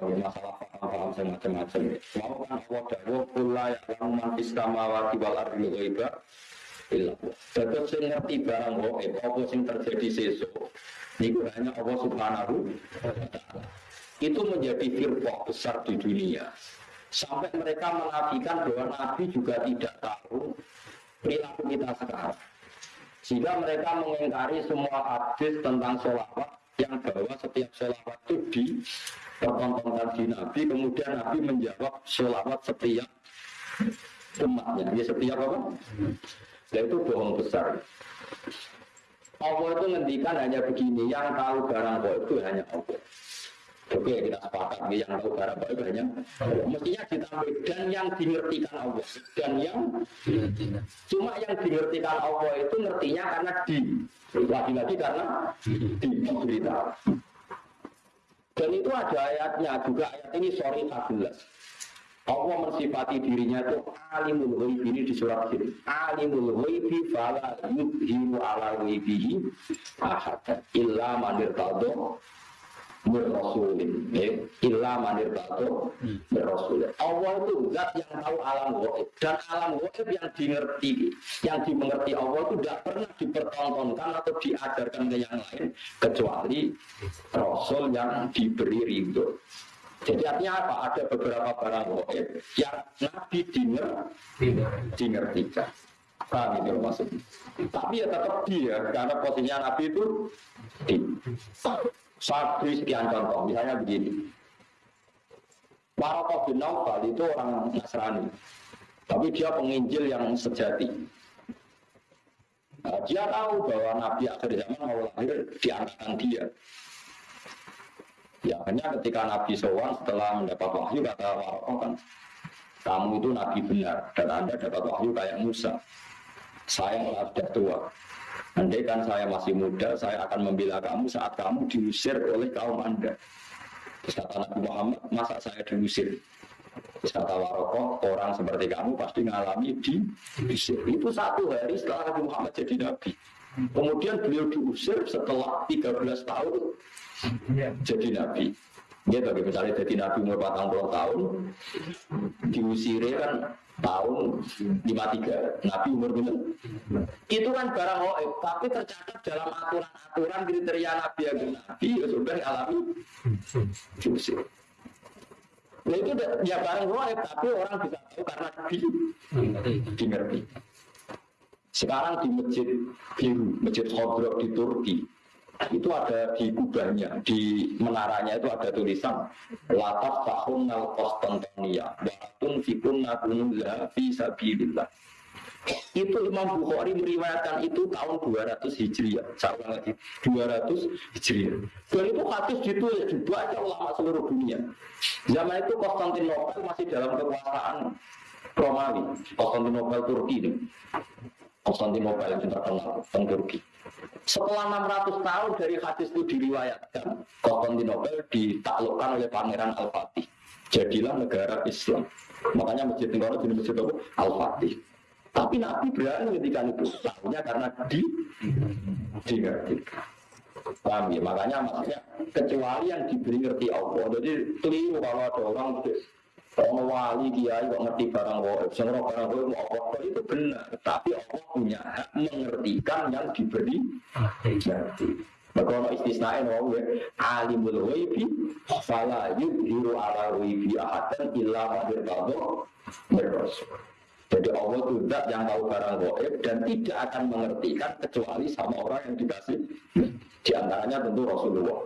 masalah paham-paham saya macam-macam. Mau kan Allah dawuh kula ya man fis samawati wal ardi ghaiba illa. Sing ngerti barang gaib apa sing terjadi sesuk niku hanya Allah Subhanahu. Itu menjadi firqah besar di dunia. Sampai mereka menafikan bahwa Nabi juga tidak tahu perilaku kita sekarang. Sehingga mereka mengingkari semua hadis tentang sholawat yang bahwa setiap sholawat itu di pertontonkan di Nabi, kemudian Nabi menjawab sholawat setiap umatnya. Ya setiap apa? Ya itu bohong besar. Allah itu ngendikan hanya begini, yang tahu barang itu hanya Allah. Oke kita sepakat yang tahu barang baik hanya mestinya ditambah dan yang dimengertikan Allah dan yang cuma yang dimengertikan Allah itu ngertinya karena di lagi-lagi karena di berita dan itu ada ayatnya juga ayat ini sorry 14 Allah mensifati dirinya itu alimul ghaib ini di surat ini. Alimul ghaibi fala yudhiru ala ghaibihi ahad illa man irtadha Rasulin ya. illa manir batu Rasulin Allah itu zat yang tahu alam gaib dan alam gaib yang dimengerti yang dimengerti Allah itu tidak pernah dipertontonkan atau diajarkan ke yang lain kecuali Rasul yang diberi ridho jadi artinya apa? Ada beberapa barang gaib yang Nabi dinger, dimengertikan. Paham itu maksudnya. Tapi ya tetap dia, karena posisinya Nabi itu di. Beri sekian contoh, misalnya begini. Warokoh bin Naufal itu orang Nasrani, tapi dia penginjil yang sejati. Nah, dia tahu bahwa Nabi akhir zaman mau lahir di angkatan dia. Ya, hanya ketika Nabi Sowan setelah mendapat wahyu kata Warokoh kan, kamu itu Nabi benar dan Anda dapat wahyu kayak Musa. Saya malah tua. Andai kan saya masih muda, saya akan membela kamu saat kamu diusir oleh kaum Anda. Terus kata Nabi Muhammad, masa saya diusir? Terus kata Warokoh, orang seperti kamu pasti mengalami diusir. Itu satu hari setelah Nabi Muhammad jadi Nabi. Kemudian beliau diusir setelah 13 tahun jadi Nabi. Gitu, misalnya jadi Nabi umur 40 tahun, diusir kan tahun 53 Nabi umur berapa? Itu kan barang hoib, tapi tercatat dalam aturan-aturan kriteria Nabi yang Nabi ya sudah alami diusir. Nah itu ya barang hoib, tapi orang bisa tahu karena di dimengerti. Sekarang di masjid biru, masjid Khodrok di Turki, itu ada di kubahnya, di menaranya itu ada tulisan Lataf tahun al Konstantinia Watun fikun nakunullah fi itu Imam Bukhari meriwayatkan itu tahun 200 Hijriah saya lagi 200 Hijriah dan itu hadis ditulis dibaca ulama seluruh dunia. Zaman itu Konstantinopel masih dalam kekuasaan Romawi Konstantinopel Turki ini Konstantinopel yang terkenal tentang Turki setelah 600 tahun dari hadis itu diriwayatkan, Konstantinopel ditaklukkan oleh Pangeran Al-Fatih. Jadilah negara Islam. Makanya masjid Negara jadi masjid Al-Fatih. Tapi Nabi berani ketika itu. Tahunya karena di ngerti. Paham ya? Makanya maksudnya kecuali yang diberi ngerti Allah. Jadi keliru kalau ada orang Orang wali kiai kok ngerti barang goib, semua barang goib mau apa itu benar, tapi Allah punya hak mengertikan yang diberi ngerti. Maka ono istisnae no ya alimul ghaibi fala yudhiru ala ghaibi ahadan illa ma rasul. Jadi Allah itu yang tahu barang goib dan tidak akan mengertikan kecuali sama orang yang dikasih di antaranya tentu Rasulullah.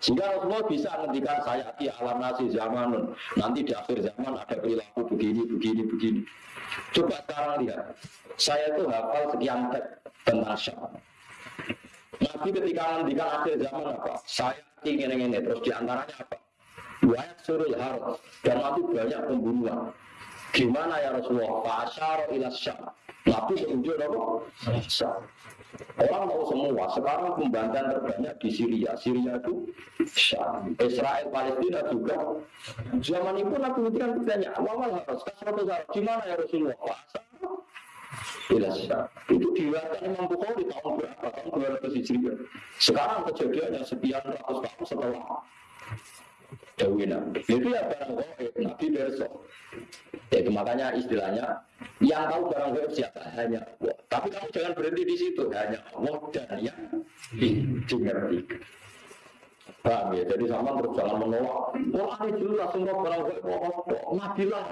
Sehingga Rasulullah bisa ngendikan saya di alam nasi zaman nanti di akhir zaman ada perilaku begini, begini, begini. Coba sekarang lihat, saya itu hafal sekian teks tentang Syam. Nabi ketika ngendikan akhir zaman apa? Saya ingin ini, terus di antaranya apa? Wayat surul harus dan nanti banyak pembunuhan. Gimana ya Rasulullah? Fa'asyara ila Syam. Nabi menunjuk apa? Syam. Orang tahu semua, sekarang pembantian terbanyak di Syria. Syria itu Syam. Israel, Palestina juga. Zaman itu Nabi itu kan bertanya, awal harus kasratu harus gimana ya Rasulullah? Pasal Ila Syam. Itu diriwayatkan Imam Bukhari tahun berapa? Tahun 200 Hijriah. Sekarang kejadiannya sekian ratus tahun setelah Dewi. Itu ya barang goib, Nabi besok. Itu makanya istilahnya yang tahu barang goib siapa hanya Allah. Tapi kamu jangan berhenti di situ, hanya Allah dan yang dimengerti. Paham ya? Jadi sama terus jangan menolak. Wah ini jelas semua barang goib Allah. Nabi lah.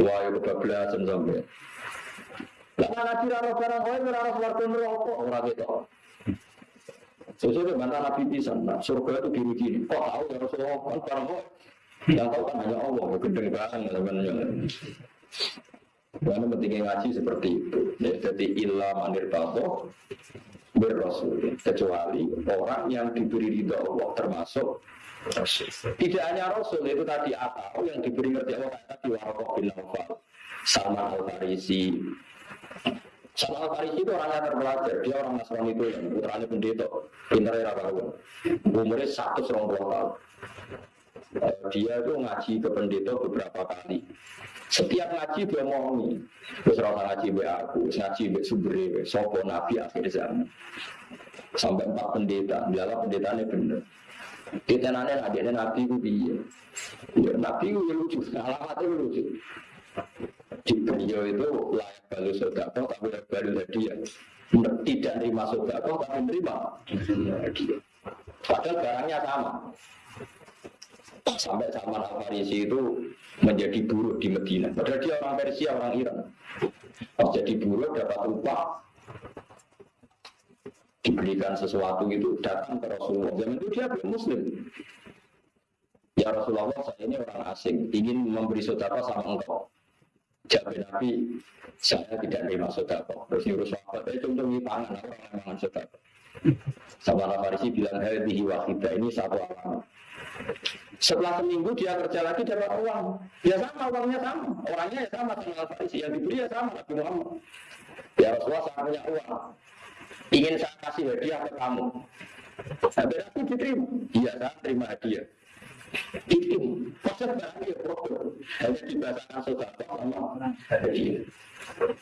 Wah itu kebelasan sampai. Karena nabi raro barang goib, raro keluarga neraka orang itu. Sesuai bantah Nabi pisan, nah, surga itu gini-gini. Kok tahu ya Rasulullah kan barang kok yang tahu kan hanya Allah, ya gede banget sebenarnya. Karena pentingnya ngaji seperti itu. Ya, jadi ilah manir tato berrasul kecuali orang yang diberi ridho Allah termasuk Rasul. Tidak hanya Rasul itu tadi atau yang diberi ngerti Allah tadi Warokoh bin Nawfal, Salman Al Farisi, Salman Farisi itu orangnya terpelajar, dia orang Nasrani itu yang putranya pendeta, pintar ya kawan. Umurnya satu serong tahun. Dia itu ngaji ke pendeta beberapa kali. Setiap ngaji dia mau nih, terus orang ngaji be aku, ngaji be subri, sopo nabi akhir zaman. Sampai empat pendeta, dialah pendetanya bener. Ditenane adiknya nabi itu dia. Ya, nabi itu lucu, alamatnya lucu di beliau itu layak balu sodako tapi layak balu hadiah tidak terima sodako tapi hadiah padahal barangnya sama. Sampai zaman Al-Farisi itu menjadi buruh di Medina. Padahal dia orang Persia, orang Iran. Pas jadi buruh dapat upah. Diberikan sesuatu itu datang ke Rasulullah. Zaman itu dia belum muslim. Ya Rasulullah saya ini orang asing. Ingin memberi sodako sama engkau Jawab Nabi, saya tidak terima sodako. Terus nyuruh sahabat, itu untuk pangan, orang yang makan sodako. Sama Farisi bilang, hadihi wahidah, ini satu alamat. Setelah seminggu dia kerja lagi dapat uang. Ya sama, uangnya sama. Orangnya ya sama sama Farisi. Yang diberi ya sama, Nabi Muhammad. Ya Rasulullah saya punya uang. Ingin saya kasih hadiah ke kamu. Sampai aku diterima. Iya, saya terima hadiah itu proses bahagia problem hanya dibahasakan saudara sama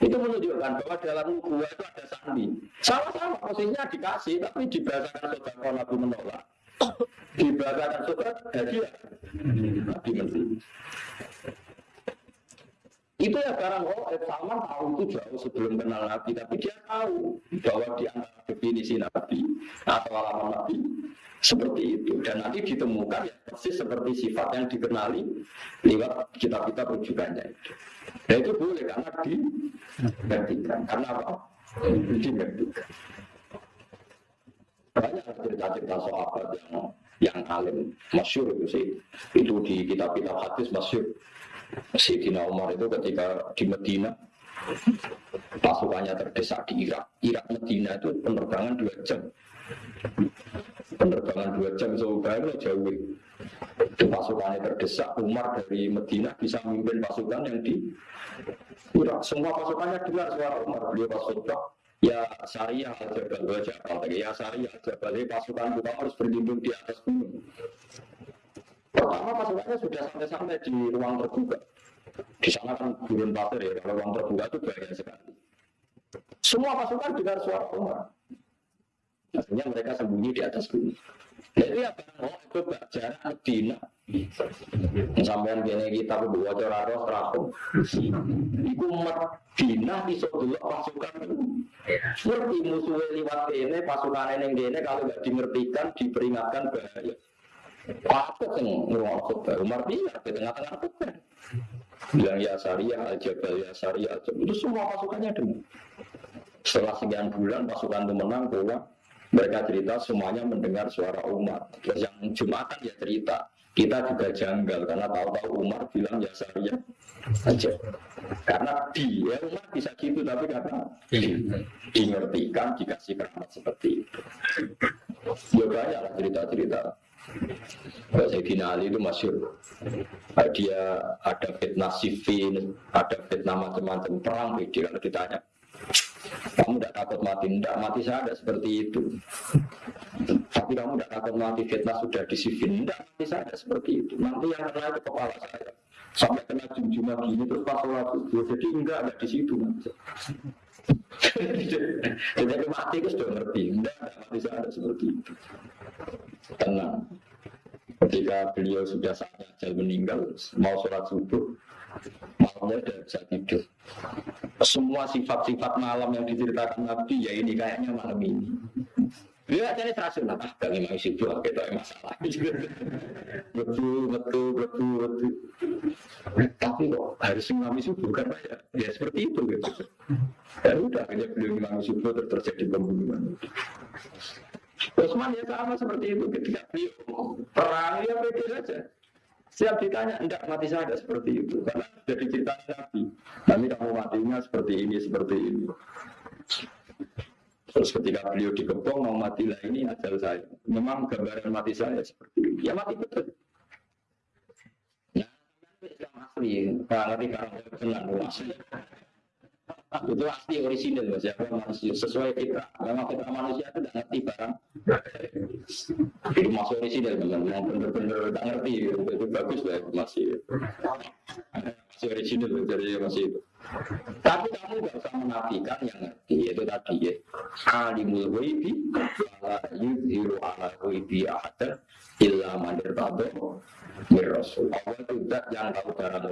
itu menunjukkan bahwa dalam gua itu ada sandi sama-sama posisinya dikasih tapi dibahasakan saudara Nabi menolak. Dibahasakan saudara hadiah Nabi menteri itu ya barang oh Salman tahu itu jauh sebelum kenal Nabi tapi dia tahu bahwa di antara definisi Nabi atau alamat Nabi seperti itu dan nanti ditemukan ya persis seperti sifat yang dikenali lewat kitab-kitab rujukannya itu. Dan itu boleh karena dimengertikan. Karena apa? Dimengertikan. Banyak cerita-cerita sahabat yang yang alim masyur itu sih itu di kitab-kitab hadis masyur Sayyidina Umar itu ketika di Medina pasukannya terdesak di Irak Irak Medina itu penerbangan dua jam penerbangan dua jam sebenarnya jauh. Pasukannya terdesak Umar dari Medina bisa memimpin pasukan yang di Irak. Semua pasukannya dengar suara Umar. Beliau pasukan ya syariah aja kalau jabal ya syariah aja balik pasukan kita harus berlindung di atas gunung. Pertama pasukannya sudah sampai-sampai di ruang terbuka. Di sana kan gurun pasir ya. Kalau ruang terbuka itu bahaya sekali. Semua pasukan dengar suara Umar Akhirnya mereka sembunyi di atas gunung. Jadi apa? Oh, itu jarak Medina. Sampai gini kita berdua cara roh terakhir. Iku Medina iso dulu pasukan. Seperti musuhnya lewat ini, pasukan ini gini kalau nggak dimengertikan, diperingatkan bahaya. Patut yang ngurung khutbah. Umar bilang di tengah-tengah khutbah. Bilang ya syariah, al-jabal ya syariah. Itu semua pasukannya demi. Setelah sekian bulan pasukan itu menang pulang mereka cerita semuanya mendengar suara Umar. Terus yang Jumatan ya cerita, kita juga janggal karena tahu-tahu Umar bilang ya saya aja. Karena dia Umar bisa gitu tapi karena di, dimengertikan dikasih keramat seperti itu. Ya banyak cerita-cerita. Sayyidina Ali itu masyur Dia ada fitnah sifin Ada fitnah macam-macam perang Kalau ditanya kamu tidak takut mati, tidak mati saya ada seperti itu. Tapi kamu tidak takut mati, fitnah sudah disifin, tidak mati saya ada seperti itu. Nanti yang kena itu kepala saya. Sampai kena jumjumah gini terus pas sholat subuh. Jadi enggak, enggak di situ. Jadi mati itu sudah ngerti, enggak mati saya ada seperti itu. Tenang. Ketika beliau sudah saatnya meninggal, mau sholat subuh, malamnya tidak bisa tidur. Semua sifat-sifat malam yang diceritakan Nabi, ya ini kayaknya malam ini. Dia jadi terasa lah, ah, gak memang subuh, kita masalah. betul, betul, betul, betul. Tapi kok harus ngimami subuh kan ya, ya seperti itu gitu. Ya udah, hanya beliau ngimami subuh terjadi pembunuhan. Utsman ya sama seperti itu ketika beliau perang ya pede saja. Siap ditanya, enggak mati saya seperti itu karena jadi cerita Nabi. Nanti kamu matinya seperti ini, seperti ini. Terus ketika beliau dikepung mau mati lah ini ajal saya. Memang gambaran mati saya seperti ini. Ya mati betul. Nah, Islam asli, ngerti karena kenal asli itu asli orisinil mas ya manusia sesuai fitrah memang fitrah manusia itu tidak ngerti barang itu masuk orisinil memang yang benar-benar tidak ngerti. Itu bagus lah masih masih orisinil dari masih itu tapi kamu gak usah menafikan yang ngerti. Itu tadi ya. Alimul ghaibi ala yudhiru ala ghaibi ahad illa man irtado mir rasul. Allah itu yang tahu barang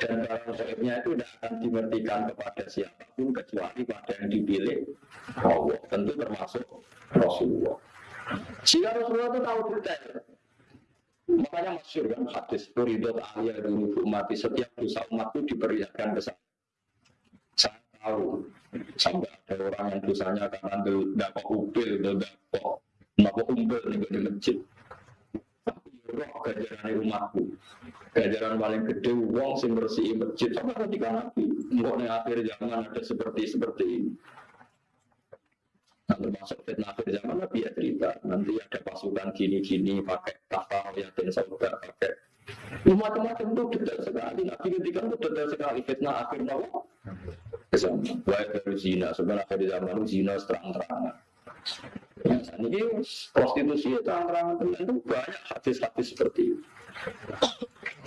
dan barang gaibnya itu tidak akan dimengertikan kepada siapa pun kecuali pada yang dipilih Allah. Tentu termasuk Rasulullah. Jika Rasulullah itu tahu detail makanya masyur kan hadis Turidot aliyah dulu umat setiap dosa umat itu diperlihatkan ke saya. Saya tahu sampai ada orang yang dosanya karena dapat upil dapat umpil di masjid roh umatku gajaran paling gede wong sing bersih masjid. Sama ketika nabi enggak nih akhir zaman ada seperti seperti ini. Nah, termasuk fitnah akhir zaman nabi ya cerita. Nanti ada pasukan gini-gini pakai tahta yakin saudara pakai. Macam-macam itu detail sekali. Nabi ketika itu detail sekali. Fitnah akhir zaman baik dari zina. Sebenarnya akhir zaman zina terang-terangan ini prostitusi itu terang-terangan itu banyak hadis-hadis seperti itu.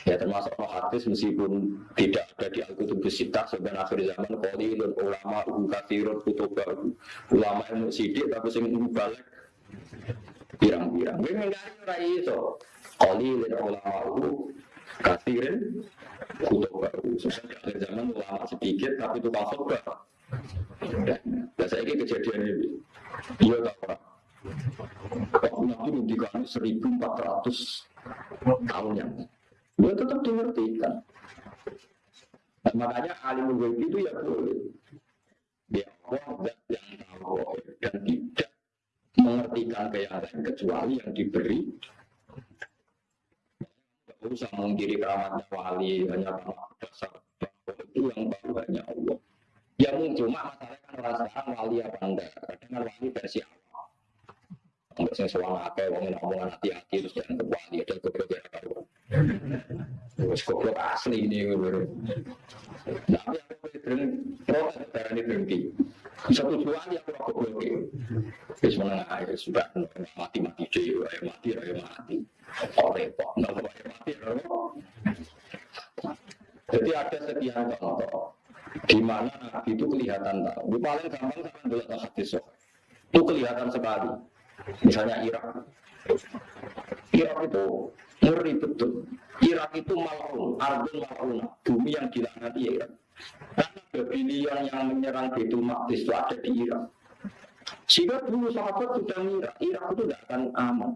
Ya termasuk hadis meskipun tidak ada di Al-Qutub Sita sebenarnya akhir zaman qalilun ulama kathirun kutubah ulama yang sidik tapi sing balik pirang-pirang. Kowe ngingkari ora iso. Qalilun ulama kathirun kutubah. Sebenarnya akhir zaman ulama sedikit tapi itu khotbah. Nah, saya ini kejadian ini. Iya tak orang. Nabi ngendikan 1400 tahun yang dia tetap dimengertikan. Nah, makanya alim ghaib itu ya boleh. Dia Allah yang tahu dan tidak mengertikan ke yang lain kecuali yang diberi. Usah mengkiri keramatnya wali hanya karena dasar itu yang baru hanya Allah. Ya mungkin cuma masalahnya kan orang sekarang wali apa enggak. Kadang kan wali versi Allah Enggak sing sewang akeh wong omongan hati-hati terus jangan kebali ada goblok ya karo. Wis goblok asli ini baru. Nah, aku darah ini berhenti. Satu dua ya aku goblok. Wis menengah air sudah mati-mati ayo mati, ayo mati. Oh repot, ayo mati, Jadi ada sekian contoh di mana Nabi itu kelihatan tahu. Paling gampang kan dulu hadis itu kelihatan sekali Misalnya Irak. Irak itu ngeri betul. Irak itu malun, arbun malun, bumi yang dilaknati Irak. Karena Babylon yang menyerang Betul Maqdis itu ada di Irak. Sehingga dulu sahabat sudah mengira Irak itu tidak akan aman.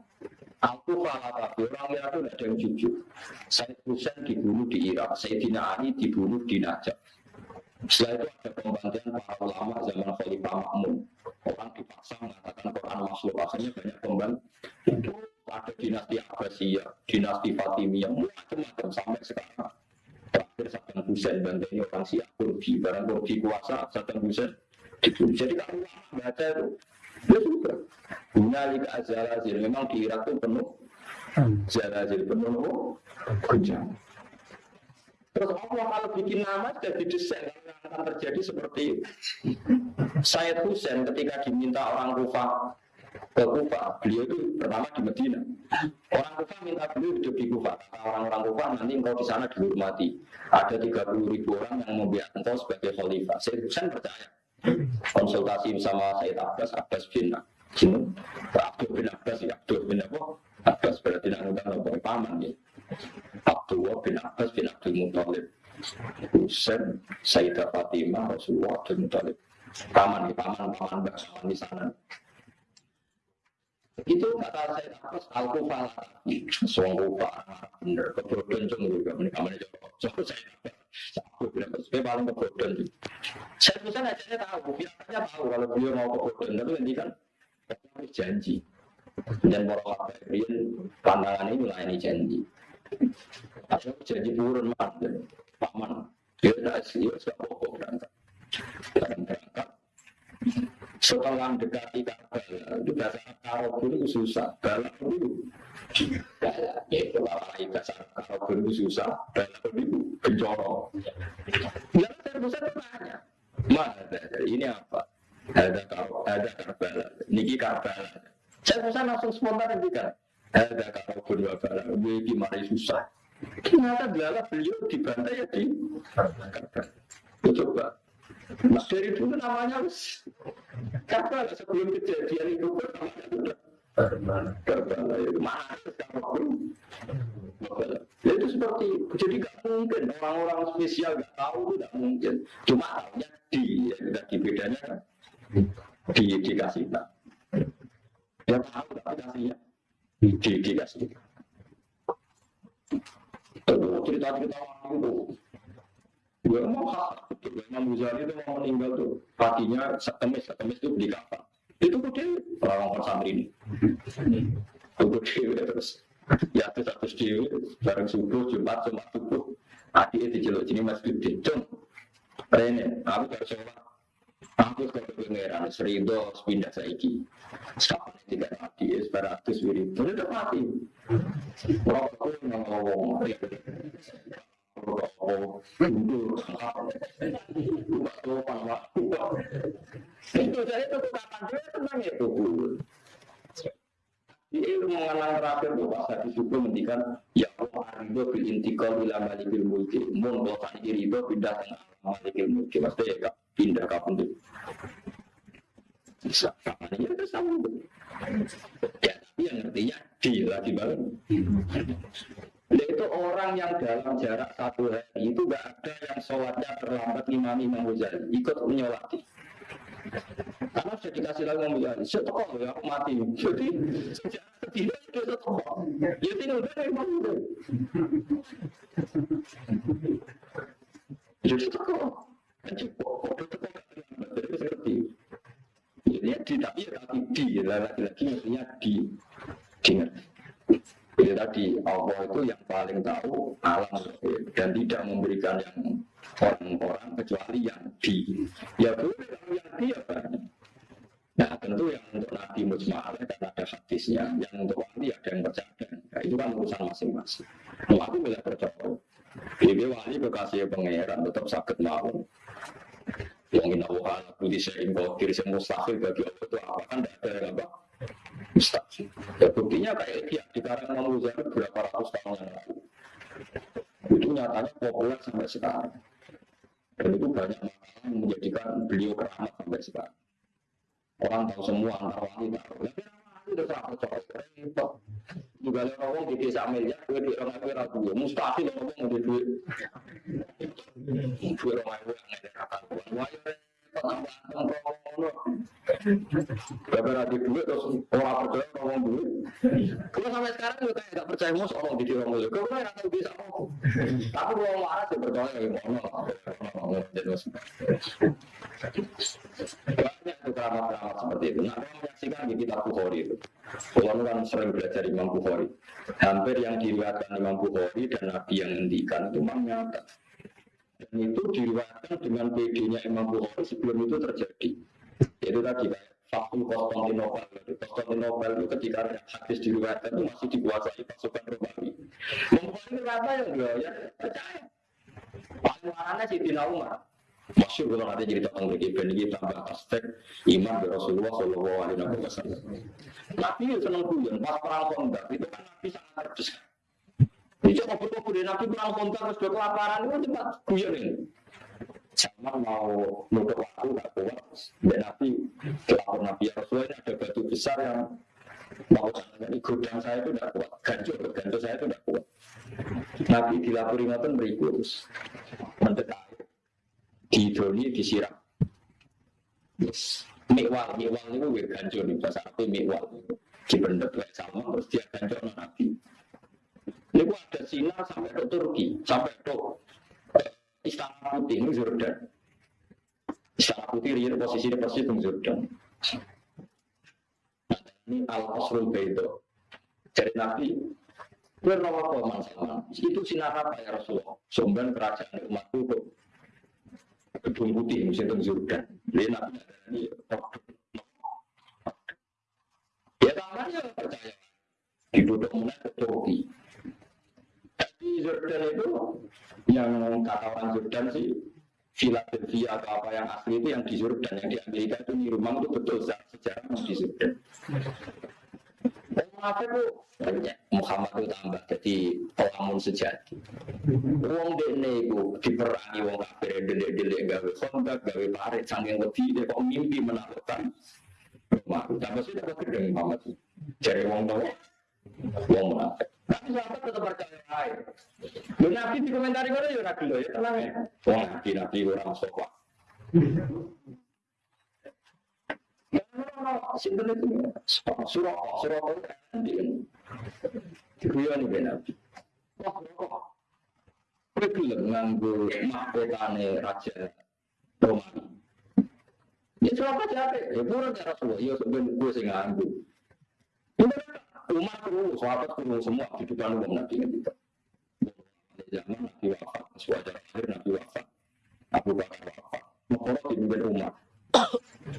Aku kalah tapi orang Irak itu tidak ada yang jujur. Said Hussein dibunuh di Irak, Sayyidina Ali dibunuh di Najaf. Setelah itu ada pembantian para ulama zaman Khalifah Makmun. Orang dipaksa mengatakan Quran makhluk. Akhirnya banyak pembantu. Itu ada dinasti Abbasiyah, dinasti Fatimiyah, macam-macam sampai sekarang. Terakhir Saddam Hussein bantunya orang Syiah Kurdi. Barang Kurdi kuasa Saddam Hussein dibunuh. Jadi kalau ulama baca itu, ya sudah. Bunalika Azalazil. Memang di Irak itu penuh Zalazil, penuh. Terus Allah kalau bikin nama sudah didesain akan terjadi seperti itu. Sayyid Husain ketika diminta orang Kufa ke Kufa, beliau itu pertama di Medina. Orang Kufa minta beliau hidup di Kufa. Orang-orang Kufa nanti engkau di sana dihormati. Ada 30 ribu orang yang membiarkan engkau sebagai khalifah. Sayyid Husain percaya. Konsultasi sama Sayyid Abbas, Abbas bin Abdul bin Abbas ya, Abdul bin apa? Abbas berarti nak ngundang paman ya. Abdullah bin Abbas bin Abdul Muthalib. Husain, Sayyidah Fatimah, Rasulullah Abdul Muthalib. Paman, paman, paman, paman di sana. Itu kata saya terus aku falah Suang rupa bener kebodohan cuma juga mereka mana coba saya aku bilang saya paling kebodohan saya bisa aja tahu biasanya tahu kalau beliau mau kebodohan. Tapi nanti kan janji. Dan para kafirin pandangan ini melayani janji janji turun man paman. Dia tidak dia tidak pokok berangkat. Berangkat. Setelah dekati Ka'bah itu bahasa Arab itu susah. Balap dulu ya itu lah bahasa Arab itu susah. Balap dulu kencoro ya saya bisa bertanya mana ini apa? Ada ada Karbala niki Karbala saya bisa langsung spontan kan ada Karbala Karbala ini mari susah. Ternyata beliau dibantai ya di coba. Nah, dari dulu namanya Karbala sebelum kejadian itu Karbala itu mana ya, itu seperti jadi gak mungkin. Orang-orang spesial gak tahu tidak mungkin. Cuma tahunya di ya di bedanya. Kan di dikasih tak ya tahu tapi kasihnya di dikasih cerita-cerita itu Gue mau hak, itu mau meninggal tuh, setemis, setemis itu beli kapal. Itu orang-orang santri ini. Itu gede terus. Ya satu dewi, bareng subuh, jumat, jumat subuh. Itu masih Rene, aku harus sholat. Aku ke pengeran, seribu pindah saiki. Sekarang tiga mati, separatus wirid. Itu udah mati. Rokok ngomong, itu saya itu kapan dia tenang itu ini mengenang terakhir tuh pas hadis itu mendikan ya Allah arido bil intikal bila malikil mulki mun bosan irido pindah ke malikil mulki maksudnya ya pindah kapan tuh bisa kapan ya itu sama ya tapi yang ngertinya di lagi banget itu orang yang dalam jarak satu hari itu gak ada yang sholatnya terlambat imam Imam Ghazali ikut menyolati. Karena sudah dikasih lagi Imam Ghazali, setokok ya aku mati. Jadi sejarah tidak itu setokok. Ya tinggal dari Imam Ghazali. Jadi Kan cukup, setokok Jadi seperti ya di tapi ya tapi di lagi-lagi maksudnya di di jadi tadi Allah itu yang paling tahu alam dan tidak memberikan yang orang-orang kecuali yang di. Ya boleh kalau yang di ya banyak. Nah tentu yang untuk Nabi Mujma'al dan ada hadisnya, yang untuk wali ada yang percaya. Nah, itu kan urusan masing-masing. Mau aku bisa percaya. Jadi wali kekasih pangeran tetap sakit mau. Yang ini Allah budi sering kiri semua mustahil bagi Allah itu apa kan tidak ada yang apa mustahil. Ya buktinya kayak dia di karang Imam berapa ratus tahun yang lalu. Itu nyatanya populer sampai sekarang. Dan itu banyak yang menjadikan beliau keramat sampai sekarang. Orang tahu semua wali tahu. Udah sangat percaya. Repot. Juga ada orang di desa miliar, gue di orang gue ragu. Mustahil orang mau di duit. Gue orang gue nggak ada kata. Wah, Bapak lagi duit terus orang percaya ngomong duit. Kalau sampai sekarang juga kayak gak percaya mau orang di orang dulu. Kalau nggak tahu bisa ngomong. Tapi kalau marah sih percaya ya ngomong. Banyak keramat-keramat seperti itu. Nah, kalau menyaksikan di kitab Bukhari itu. Kalau kan sering belajar Imam Bukhari. Hampir yang diriwayatkan Imam Bukhari dan Nabi yang ngendikan itu memang nyata. Dan itu diriwayatkan dengan PD-nya Imam Bukhari sebelum itu terjadi. Jadi tadi Fakul Konstantinopel, Konstantinopel itu ketika hadis diriwayatkan itu masih dikuasai pasukan Romawi. Mempunyai rata yang dia ya percaya. Paling marahnya si Tina Umar. Masyur kalau ada cerita tentang begini, ben ini tambah aspek iman dari Rasulullah Shallallahu Alaihi Wasallam. Nabi senang kuyon pas perang kondak itu kan Nabi sangat terdesak. Coba betul dari Nabi perang kontak terus dua kelaparan itu cepat guyon ini. Sama mau nutup waktu gak kuat. Dan Nabi kelapor Nabi ya Rasulullah ini ada batu besar yang Mau ini godang saya itu tidak kuat, gancu gancu saya itu tidak kuat. Nabi dilapori ngoten beriku terus mendekat. Di doni disiram. Yes. Mikwal, mikwal itu gue gancu nih bahasa Arab mikwal. Dibendek kayak sama terus dia gancu Nabi. Ini ada sinar sampai ke Turki, sampai ke Istana Putih, ini Jordan. Istana Putih ini persis di Jordan. Nah, ini Al-Qasrul Baido. Jadi Nabi, Bernawa Koman sama, itu sinar apa ya Rasulullah? Sumber kerajaan umat itu gedung putih musim Jordan. Dia nabi ini ya tamannya percaya ditutup mulai ke Turki. Tapi Jordan itu yang kata orang Jordan sih Philadelphia atau apa yang asli itu yang di Jordan yang di Amerika itu di rumah itu betul sejarah di Jordan. Munafik itu Muhammad itu tambah jadi pelamun sejati. Wong dene iku diperangi wong kafir delik-delik gawe kontak gawe parit saking wedi dia kok mimpi menaklukkan. Tambah sih dapat gedeng Muhammad. Jadi wong tua wong munafik. Tapi sahabat tetap percaya aja. Lu nabi di komentar itu ya ragu ya tenang ya. Wong nabi nabi orang sokwa. Sinten itu surah surah itu Diguyon iki Nabi. Wah kok kowe gelem nganggo mahkotane raja Romawi. Ya siapa capek, ya pura ya Rasulullah, ya sebenarnya gue sing nganggo. Umat kru, sahabat kru semua di depan umum Nabi ketika. Zaman Nabi wafat, sewajar akhir Nabi wafat, Abu Bakar wafat, Mekoro dipimpin umat.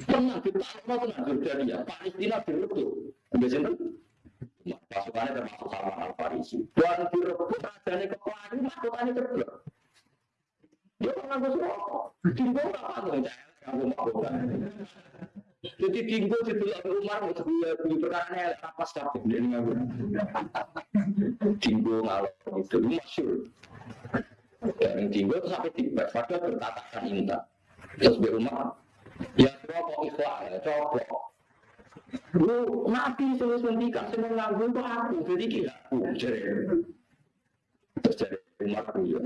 Tenang, kita mau tenang, Jordania, Palestina direbut. Sinten? Pasukannya termasuk sama Al Farisi. Dan direbut rajanya ke Pelangi, mahkotannya ceblok. Dia pernah suruh, dinggo nggak apa tuh, kamu mahkota. Jadi dinggo di Tuhan Umar, itu ya beli perkara rapas capek dia nganggur. Dinggo ngalor itu masyur. Dan dinggo itu sampai tiba, padahal bertatakan indah. Terus di rumah, ya coba ikhlas ya, coba Lu nabi sudah suntikan, semua nganggu itu aku, jadi kira aku, jadi. Terus jadi umat ya.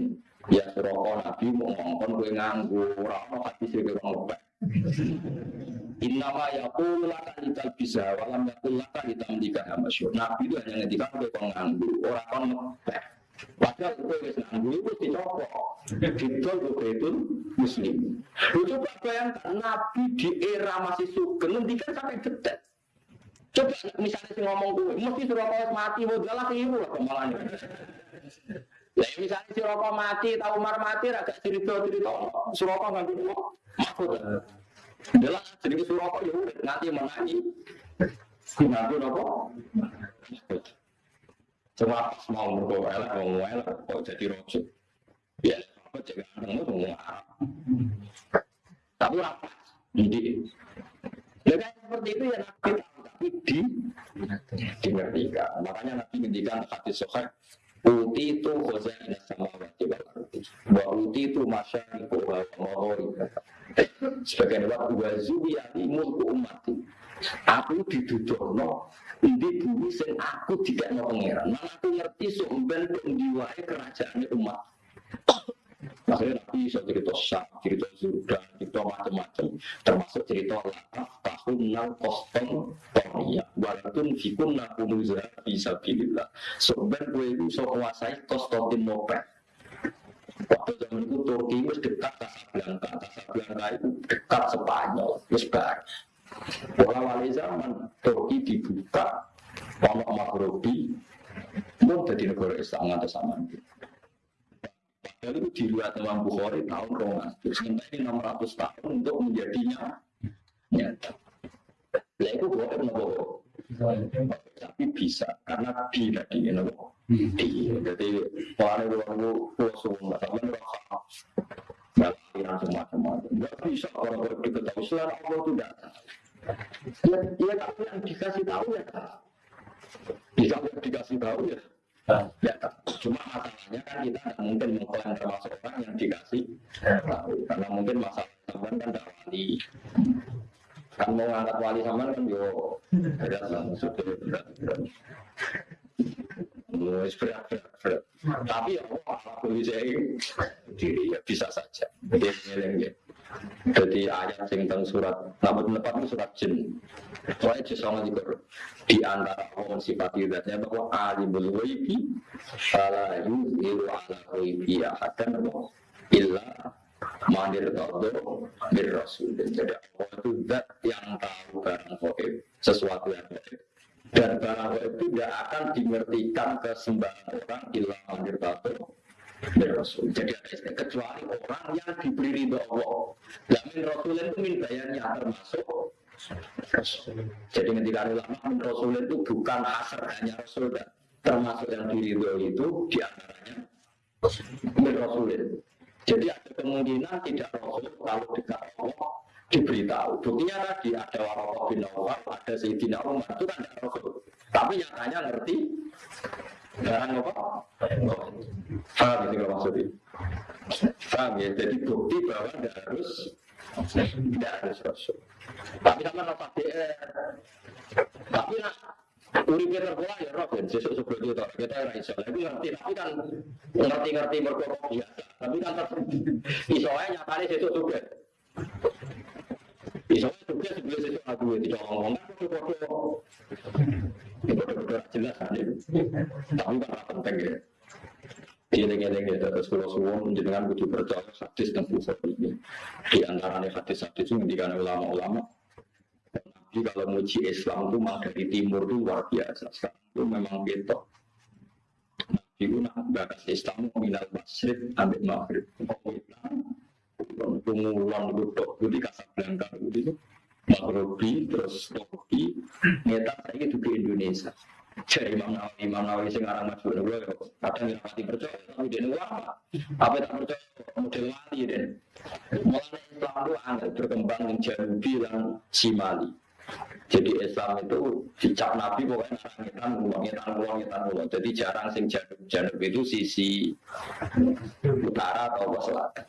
Ya serokok nabi mau ngomong gue nganggu, orang hati sih ngopek. Innama yaqulu laka lital bisa walam yaqul laka litamlika hamasyur. Nabi itu hanya ngendikan gue nganggu, orang kon ngopek. Padahal gue wis nganggu itu dicopok. Didol itu muslim. Lu coba bayangkan Nabi di era masih sugeng ngendikan sampai detik. Coba misalnya si ngomong gue, mesti suruh kau mati, mau galak ibu lah kemalannya. Ya misalnya si rokok mati, tahu Umar mati, agak cerita cerita, suruh kau nggak. Jadi suruh kau ya udah nanti menangi, nanti rokok. Cuma mau merokok elek, mau elek, kok jadi rojok. Ya, apa cek ganteng itu mau. Tapi rapat, jadi. Ya kan seperti itu ya nabi di dimengertikan. Makanya Nabi ngendikan hati sohek Uti itu khozain sama arti. Wa uti itu masyariku wa. Sebagian waktu wa zubiyati mulku umati. Aku didudukno ini bumi sing aku tidak mau pangeran. Mana aku ngerti sumben pendiwai kerajaan umat. Akhirnya Nabi bisa cerita syak, cerita sudah, cerita macam-macam, termasuk cerita lakaf, tahun nal koston toria, walaupun fikun naku muzah bisa pilihlah. Sebenarnya gue itu bisa menguasai Konstantinopel. Waktu zaman itu Turki itu dekat Casablanca, Casablanca itu dekat Spanyol, itu bar. Pola wali zaman Turki dibuka, Pondok Maghrobi, mau jadi negara Islam atau sama. Padahal itu di luar Imam Bukhari tahun 200. Sementara ini 600 tahun untuk menjadinya nyata. Lah itu boleh nopo. Tapi bisa karena di tadi nopo. Di jadi orang itu orang semua tapi nggak semacam-macam. Nggak bisa orang diketahui selain Allah datang. Ya, ya tapi yang dikasih tahu ya. Bisa dikasih tahu ya Ya, cuma masalahnya kan kita tidak mungkin mengklaim termasuk orang yang dikasih tahu karena mungkin masalah kan tidak wali. Kan mau ngangkat wali sama kan yo. Berat lah maksudnya. Berat berat berat berat berat tapi ya Allah aku bisa diri ya bisa saja. Ngeleng jadi ayat sing tentang surat namun tempat itu surat jin. Soalnya jin sama juga di antara orang sifat ibadatnya bahwa alimul ghaibi fala yuziru ala ghaibi ahadan illa mandir todo bir rasul. Jadi Allah itu zat yang tahu barang gaib sesuatu yang gaib dan barang gaib itu tidak akan dimengertikan ke sembarang orang illa mandir todo bir rasul. Jadi ada kecuali orang yang diberi ridho Allah. Dan min rasul itu min bayarnya termasuk jadi ketika ulama rasul itu bukan asar hanya rasul dan termasuk yang diridhoi itu di antaranya min rasul jadi ada kemungkinan tidak Rasul kalau dekat Allah diberitahu. Buktinya tadi ada Warokah bin Awal, ada Sayyidina Umar, itu kan tidak Rasul. Tapi nyatanya ngerti barang apa? Faham ya kalau maksudnya? Faham ya? Jadi bukti bahwa tidak harus tidak harus Rasul. Tapi sama nafas DR. Tapi nak Uripe terpola ya roh ben sesuk sebut itu kita ora iso. Tapi ngerti tapi kan ngerti-ngerti mergo biasa. Tapi kan tetep iso ae nyatane sesuk juga. Iso juga sebelum sesuk aku itu ngomong kan foto itu jelas kan itu. Tapi kan penting ya. Dieling-eling ya, terus kalau suwon jenengan kudu percaya hadis dan ini. Di antaranya hadis-hadis itu ngendikan ulama-ulama jadi kalau muji Islam itu memang dari timur itu luar biasa. Sekarang itu memang gitu. Nabi itu nak bakas Islam minal masjid ambil maghrib. Pengumuman itu dok di Casablanca itu Maghribi terus Turki. Neta saya itu di Indonesia. Jadi Imam Nawawi Imam Nawawi sing aran masuk dulu ya. Kadang yang mati percaya tapi dia apa? Apa tak percaya model mati deh mulai Islam itu angkat berkembang di Janubi dan Simali jadi Islam itu dicap Nabi pokoknya ngetan uang, ngetan ngetan uang. Jadi jarang sing janub, janub itu sisi utara atau selatan.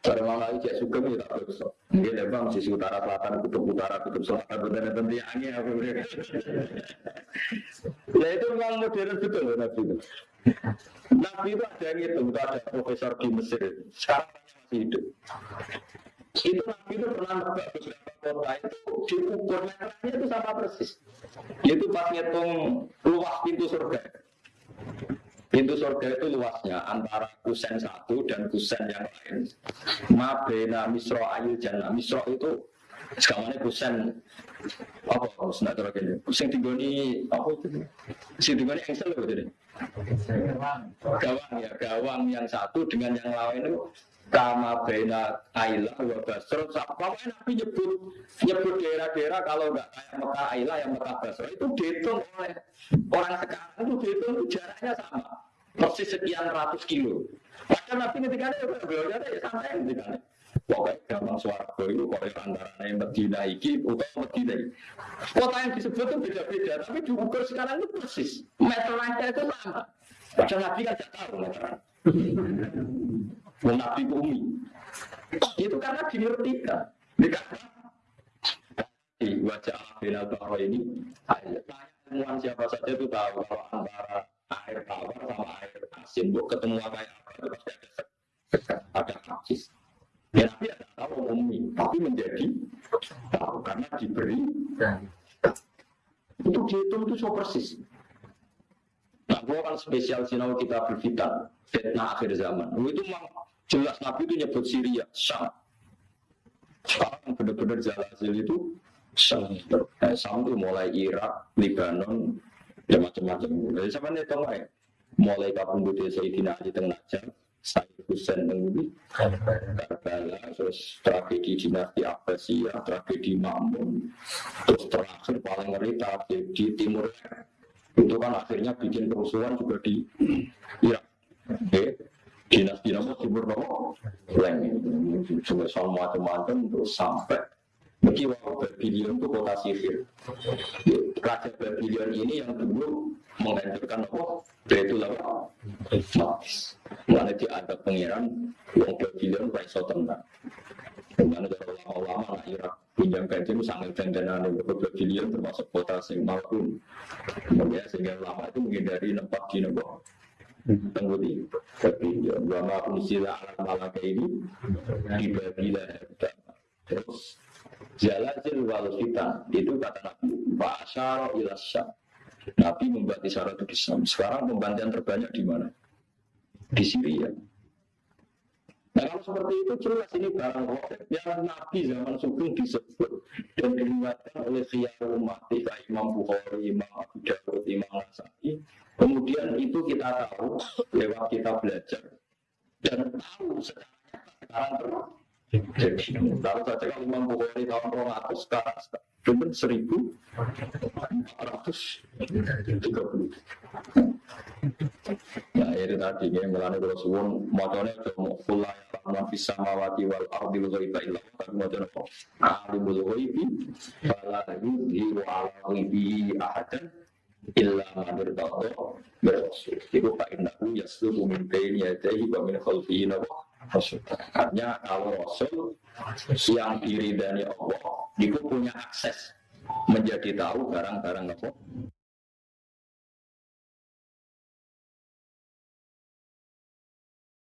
Kalau mau lagi jadi suka ya tak bisa. Dia lembang sisi utara selatan, kutub utara, kutub selatan, benar benar dia angin apa Ya itu memang modern betul Nabi itu. Nabi itu ada yang itu, ada profesor di Mesir. Sekarang masih hidup. Itu Nabi itu pernah nebak beberapa kota itu diukur meternya itu sama persis. Itu pas ngitung luas pintu surga. Pintu surga itu luasnya antara kusen satu dan kusen yang lain. Mabena misro ayu jannah. Misro itu sekarang ini kusen apa harus nak. Kusen tinggal ini apa itu? Kusen tinggal ini engsel loh jadi. Gawang ya, gawang yang satu dengan yang lain itu kama bena Ailah wa Basro pokoknya Nabi nyebut nyebut daerah-daerah kalau nggak kayak Mekah Ailah yang Mekah Basro itu dihitung oleh orang sekarang itu dihitung itu jaraknya sama. Persis sekian ratus kilo. Padahal Nabi ketika itu beliau ada ya santai ketika itu pokoknya gampang suara itu pokoknya antara yang Medina iki atau Medina iki. Kota yang disebut itu beda-beda tapi diukur sekarang itu persis. Meterannya itu sama. Padahal Nabi kan tidak tahu meteran Nabi Umi. Itu karena dimengertikan. Di wajah binal bahwa ini, temuan siapa saja itu tahu antara air tawar sama air asin, bu ketemu kayak apa itu pasti ada ada hadis. Ya tapi ada tahu umi, tapi menjadi tahu karena diberi itu dihitung itu so persis. Nah, gua kan spesial sinau kita berfitan, fitnah akhir zaman. Itu memang Jelas Nabi itu nyebut Syria, Syam. Sekarang benar-benar Zalazil itu Syam. Eh, Syam itu mulai Irak, Libanon, dan macam-macam. Jadi sama nih tahu ya? Mulai kapan bude Sayyidina Ali tengah Najjar, Sayyid Hussein Nengudi, Karbala, terus tragedi dinasti Abbasiyah, tragedi Mamun, terus terakhir paling ngeri tragedi Timur itu kan akhirnya bikin kerusuhan juga di Irak. Okay dinasti nama timur nama leng semua macam-macam terus sampai Mungkin Babylon itu kota sihir. Raja Babylon ini yang dulu menghancurkan apa? Betul apa? Mana dia ada pangeran yang Babylon Raiso tenang. Mana ada ulama-ulama Irak pinjam kajian sangat dandanan beberapa bilion termasuk kota sing maupun kemudian sehingga lama itu menghindari nempat di nopo tenggudi. Kepinjam wama unsila alam malaka ini dibabila terus Jalazil wal fitan itu kata Nabi Asyara ilasya Nabi membuat isyarat itu di Sekarang pembantian terbanyak di mana? Di Syria. Nah kalau seperti itu jelas ini barang rohek yang Nabi zaman sugeng disebut dan diingatkan oleh khiyar umat Imam Bukhari, Imam Abu Dawud, Imam Nasai. Kemudian itu kita tahu lewat kita belajar dan tahu sekarang terus Tahu saja kalau Imam Bukhari tahun 200 sekarang cuma seribu ratus tiga puluh. Nah itu tadi ini melani kalau suwon motornya cuma kulai alaman bisa mawati wal ardi wal ghaiba illa tapi motornya kok alimul ghaibi fala yudhiru ala ghaibi ahadan illa man irtadha birasul. Iku fa innahu yasluhu min baini yadayhi wa min khalfihi nawa Rasul. Artinya kalau Rasul yang diridani Allah, itu punya akses menjadi tahu barang-barang apa